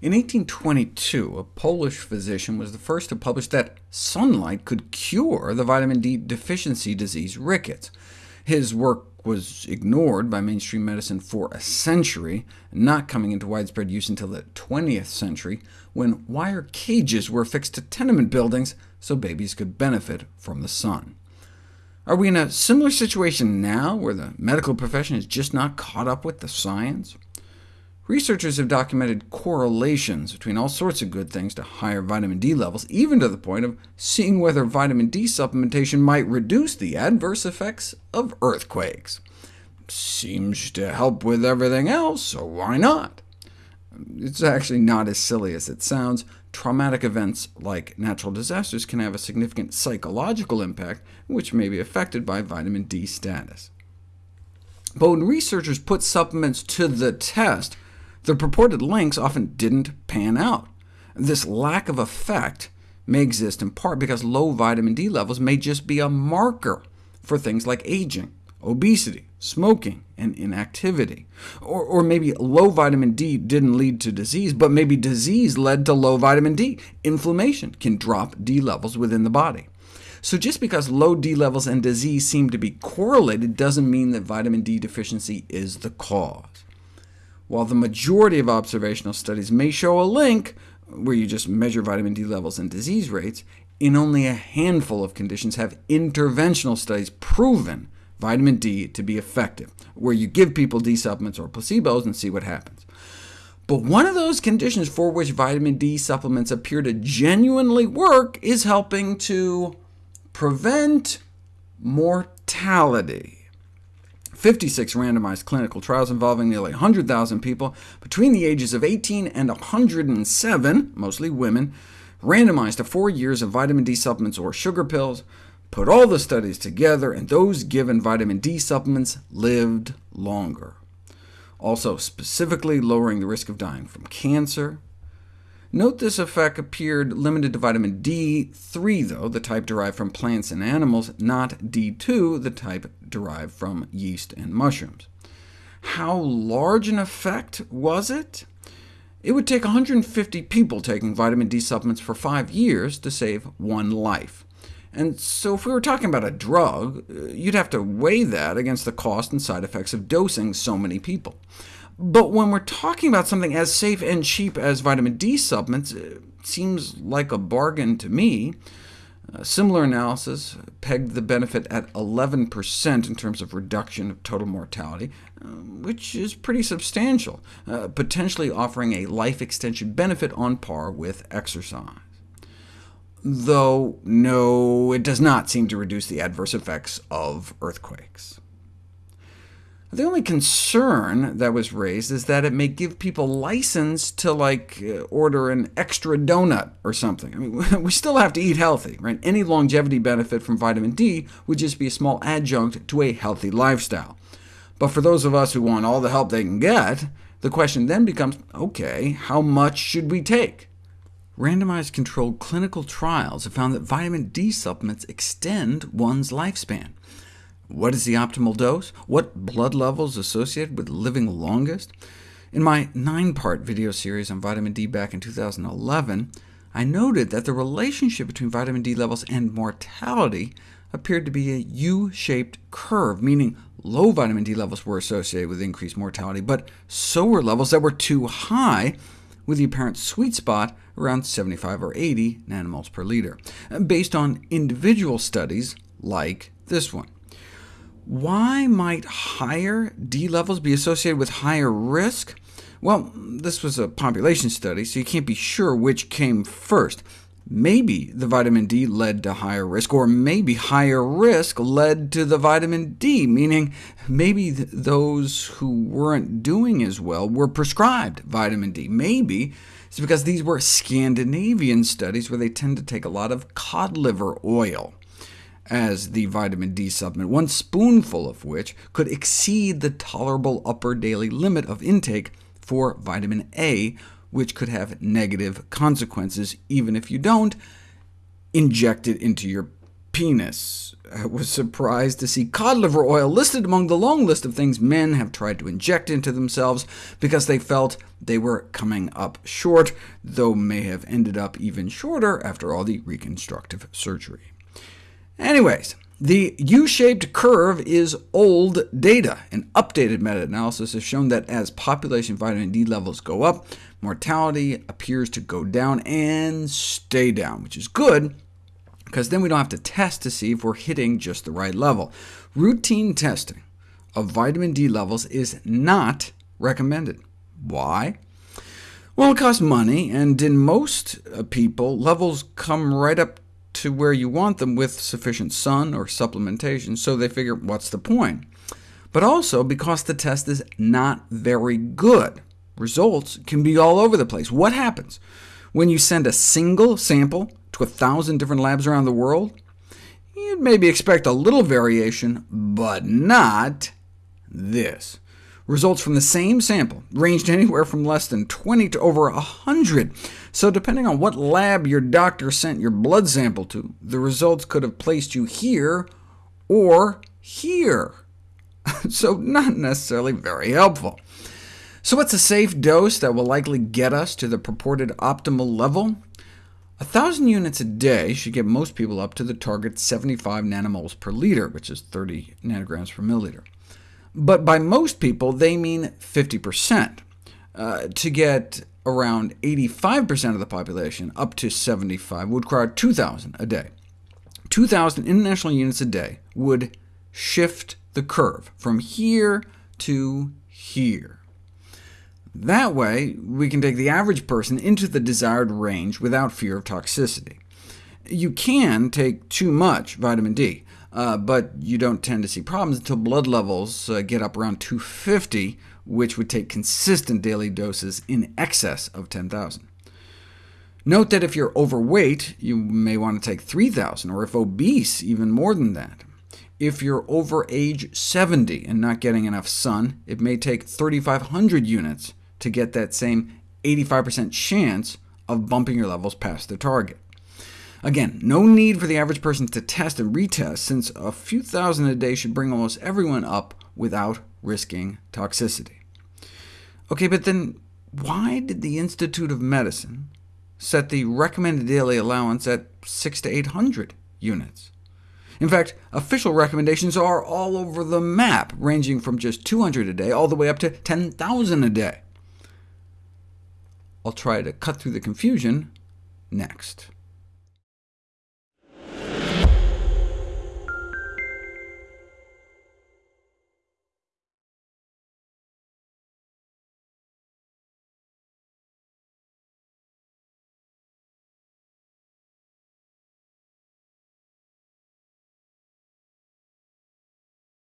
In 1822, a Polish physician was the first to publish that sunlight could cure the vitamin D deficiency disease rickets. His work was ignored by mainstream medicine for a century, not coming into widespread use until the 20th century, when wire cages were affixed to tenement buildings so babies could benefit from the sun. Are we in a similar situation now, where the medical profession is just not caught up with the science? Researchers have documented correlations between all sorts of good things to higher vitamin D levels, even to the point of seeing whether vitamin D supplementation might reduce the adverse effects of earthquakes. Seems to help with everything else, so why not? It's actually not as silly as it sounds. Traumatic events like natural disasters can have a significant psychological impact, which may be affected by vitamin D status. But when researchers put supplements to the test, the purported links often didn't pan out. This lack of effect may exist in part because low vitamin D levels may just be a marker for things like aging, obesity, smoking, and inactivity. Or, or, maybe low vitamin D didn't lead to disease, but maybe disease led to low vitamin D. Inflammation can drop D levels within the body. So just because low D levels and disease seem to be correlated doesn't mean that vitamin D deficiency is the cause. While the majority of observational studies may show a link, where you just measure vitamin D levels and disease rates, in only a handful of conditions have interventional studies proven vitamin D to be effective, where you give people D supplements or placebos and see what happens. But one of those conditions for which vitamin D supplements appear to genuinely work is helping to prevent mortality. 56 randomized clinical trials involving nearly 100,000 people between the ages of 18 and 107, mostly women, randomized to four years of vitamin D supplements or sugar pills, put all the studies together, and those given vitamin D supplements lived longer. Also specifically lowering the risk of dying from cancer, Note this effect appeared limited to vitamin D3, though, the type derived from plants and animals, not D2, the type derived from yeast and mushrooms. How large an effect was it? It would take 150 people taking vitamin D supplements for five years to save one life. And so if we were talking about a drug, uh, you'd have to weigh that against the cost and side effects of dosing so many people. But when we're talking about something as safe and cheap as vitamin D supplements, it seems like a bargain to me. A similar analysis pegged the benefit at 11% in terms of reduction of total mortality, uh, which is pretty substantial, uh, potentially offering a life extension benefit on par with exercise. Though, no, it does not seem to reduce the adverse effects of earthquakes. The only concern that was raised is that it may give people license to like uh, order an extra donut or something. I mean, we still have to eat healthy. Right? Any longevity benefit from vitamin D would just be a small adjunct to a healthy lifestyle. But for those of us who want all the help they can get, the question then becomes, OK, how much should we take? Randomized controlled clinical trials have found that vitamin D supplements extend one's lifespan. What is the optimal dose? What blood levels associated with living longest? In my nine-part video series on vitamin D back in 2011, I noted that the relationship between vitamin D levels and mortality appeared to be a U-shaped curve, meaning low vitamin D levels were associated with increased mortality, but so were levels that were too high, with the apparent sweet spot around 75 or 80 nanomoles per liter, based on individual studies like this one. Why might higher D levels be associated with higher risk? Well, this was a population study, so you can't be sure which came first. Maybe the vitamin D led to higher risk, or maybe higher risk led to the vitamin D, meaning maybe th those who weren't doing as well were prescribed vitamin D. Maybe it's because these were Scandinavian studies where they tend to take a lot of cod liver oil as the vitamin D supplement, one spoonful of which could exceed the tolerable upper daily limit of intake for vitamin A, which could have negative consequences even if you don't inject it into your penis. I was surprised to see cod liver oil listed among the long list of things men have tried to inject into themselves because they felt they were coming up short, though may have ended up even shorter after all the reconstructive surgery. Anyways, the U-shaped curve is old data. An updated meta-analysis has shown that as population vitamin D levels go up, mortality appears to go down and stay down, which is good, because then we don't have to test to see if we're hitting just the right level. Routine testing of vitamin D levels is not recommended. Why? Well, it costs money, and in most uh, people, levels come right up to where you want them with sufficient sun or supplementation, so they figure, what's the point? But also because the test is not very good. Results can be all over the place. What happens when you send a single sample to a thousand different labs around the world, you'd maybe expect a little variation, but not this. Results from the same sample ranged anywhere from less than 20 to over 100, so depending on what lab your doctor sent your blood sample to, the results could have placed you here or here. so not necessarily very helpful. So what's a safe dose that will likely get us to the purported optimal level? A 1,000 units a day should get most people up to the target 75 nanomoles per liter, which is 30 nanograms per milliliter. But by most people, they mean 50%. Uh, to get around 85% of the population up to 75 would require 2,000 a day. 2,000 international units a day would shift the curve from here to here. That way, we can take the average person into the desired range without fear of toxicity. You can take too much vitamin D, uh, but you don't tend to see problems until blood levels uh, get up around 250, which would take consistent daily doses in excess of 10,000. Note that if you're overweight, you may want to take 3,000, or if obese, even more than that. If you're over age 70 and not getting enough sun, it may take 3,500 units to get that same 85% chance of bumping your levels past the target. Again, no need for the average person to test and retest, since a few thousand a day should bring almost everyone up without risking toxicity. OK, but then why did the Institute of Medicine set the recommended daily allowance at 6 to 800 units? In fact, official recommendations are all over the map, ranging from just 200 a day all the way up to 10,000 a day. I'll try to cut through the confusion next.